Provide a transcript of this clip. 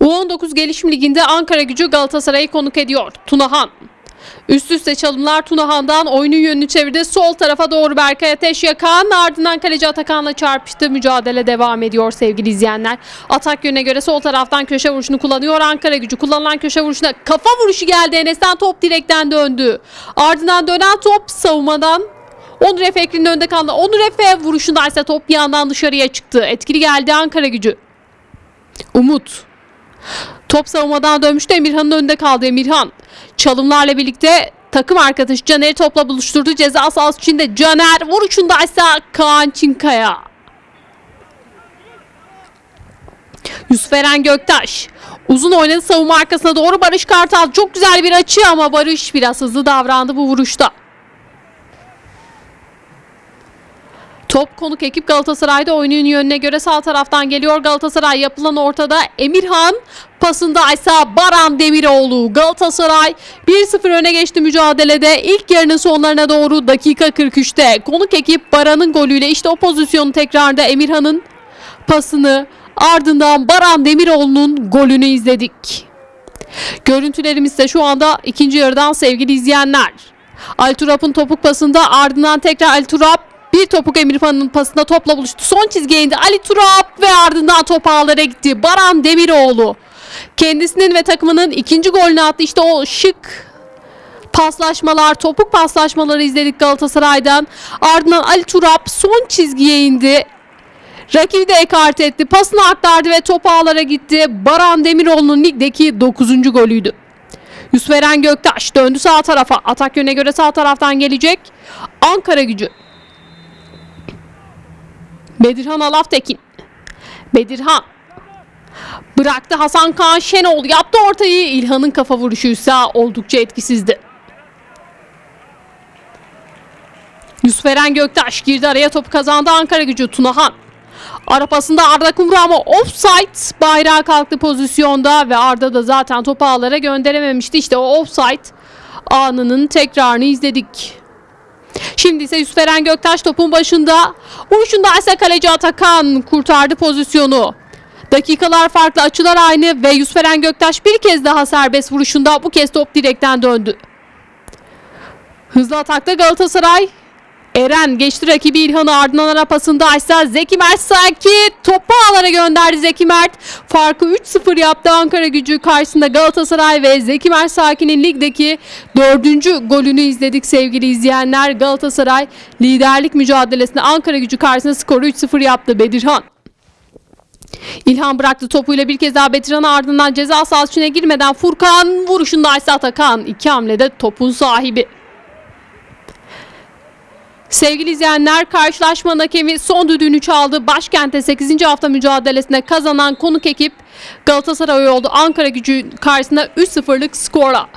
U19 Gelişim Ligi'nde Ankara gücü Galatasaray'ı konuk ediyor. Tunahan. Üst üste çalımlar Tunahan'dan oyunun yönünü çevirdi. Sol tarafa doğru Berkay Ateş yakan ardından kaleci Atakan'la çarpıştı. Mücadele devam ediyor sevgili izleyenler. Atak yönüne göre sol taraftan köşe vuruşunu kullanıyor. Ankara gücü kullanılan köşe vuruşuna kafa vuruşu geldi. Enes'ten top direkten döndü. Ardından dönen top savunmadan Onur Efe Ekri'nin önünde kaldı. Onur Efe vuruşunda ise top bir yandan dışarıya çıktı. Etkili geldi Ankara gücü. Umut. Top savunmadan dönmüştü. Emirhan'ın önünde kaldı Emirhan. Çalımlarla birlikte takım arkadaşı Caner'i topla buluşturdu. Ceza sahası içinde Caner vuruşunda ise Kaan Çinkaya. Yusuf Eren Göktaş. Uzun oynadı savunma arkasına doğru Barış Kartal. Çok güzel bir açı ama Barış biraz hızlı davrandı bu vuruşta. Top konuk ekip Galatasaray'da oyunun yönüne göre sağ taraftan geliyor. Galatasaray yapılan ortada Emirhan pasında ise Baran Demiroğlu. Galatasaray 1-0 öne geçti mücadelede. İlk yarının sonlarına doğru dakika 43'te konuk ekip Baran'ın golüyle işte o pozisyonu tekrarda Emirhan'ın pasını ardından Baran Demiroğlu'nun golünü izledik. Görüntülerimiz de şu anda ikinci yarıdan sevgili izleyenler. Alturap'ın topuk pasında ardından tekrar Alturap bir topuk Emirhan'ın pasında topla buluştu. Son çizgiye indi Ali Turap ve ardından top ağlara gitti. Baran Demiroğlu kendisinin ve takımının ikinci golünü attı. İşte o şık paslaşmalar, topuk paslaşmaları izledik Galatasaray'dan. Ardından Ali Turap son çizgiye indi. Rakibi de ekart etti. Pasını aktardı ve top ağlara gitti. Baran Demiroğlu'nun ligdeki 9. golüydü. Yusuf Eren Göktaş döndü sağ tarafa. Atak yöne göre sağ taraftan gelecek. Ankara gücü. Bedirhan Alaftekin. Bedirhan. Bıraktı Hasan Kaan Şenol. Yaptı ortayı. İlhan'ın kafa vuruşuysa oldukça etkisizdi. Yusuf Eren Göktaş girdi araya topu kazandı Ankara gücü Tunahan. Ara pasında Arda Kumru ama offside bayrağı kalktı pozisyonda ve Arda da zaten topu ağlara gönderememişti. İşte o offside anının tekrarını izledik. Şimdi ise Yusuf Eren Göktaş topun başında. Vuruşunda ise kaleci Atakan kurtardı pozisyonu. Dakikalar farklı açılar aynı ve Yusuf Eren Göktaş bir kez daha serbest vuruşunda bu kez top direkten döndü. Hızlı atakta Galatasaray. Eren geçti rakibi İlhan'ı ardından ara pasında ise Zeki Mert sanki topu ağlara gönderdi Zeki Mert. Farkı 3-0 yaptı Ankara gücü karşısında Galatasaray ve Zeki Mert Sakin'in ligdeki dördüncü golünü izledik sevgili izleyenler. Galatasaray liderlik mücadelesinde Ankara gücü karşısında skoru 3-0 yaptı Bedirhan. İlhan bıraktı topuyla bir kez daha Betirhan'a ardından ceza sahası içine girmeden Furkan vuruşunda ise Atakan. iki hamlede topun sahibi. Sevgili izleyenler karşılaşmanın hakemi son düdüğünü çaldı. Başkent'te 8. hafta mücadelesinde kazanan konuk ekip Galatasaray oldu. Ankara gücü karşısında 3-0'lık skorla.